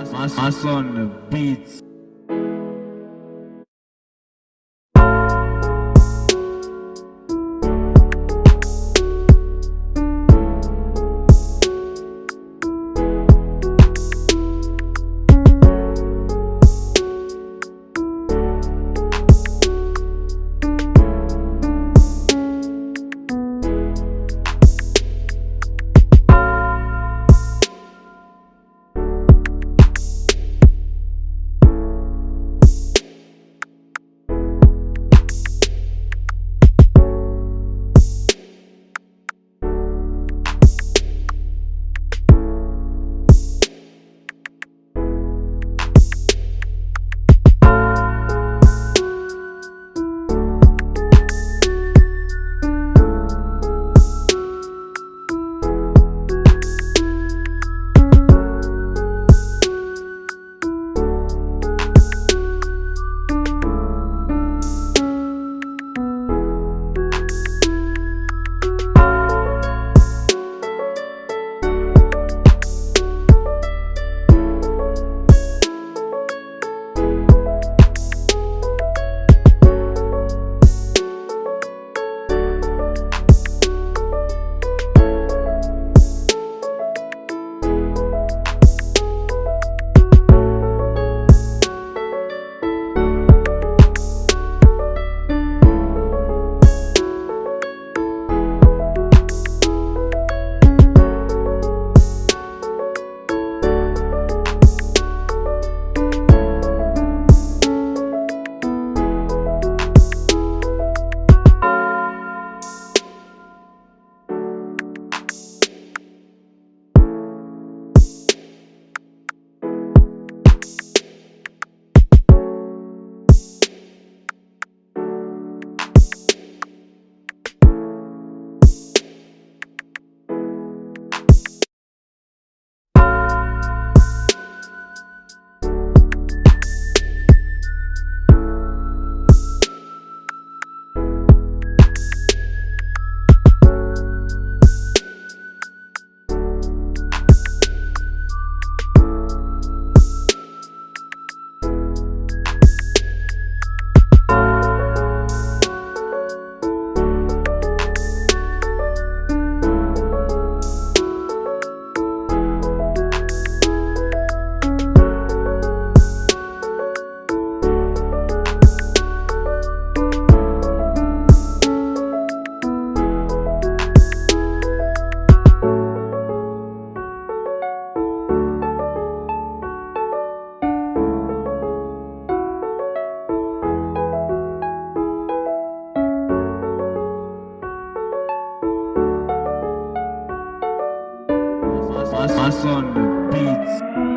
Us on the beats. Us on the beats.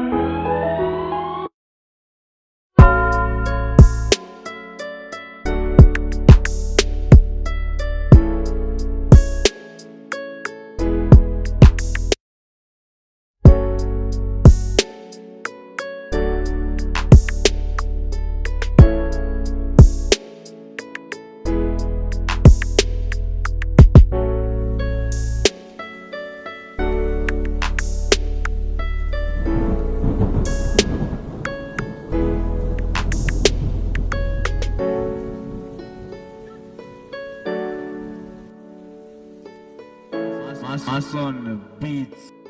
The beats.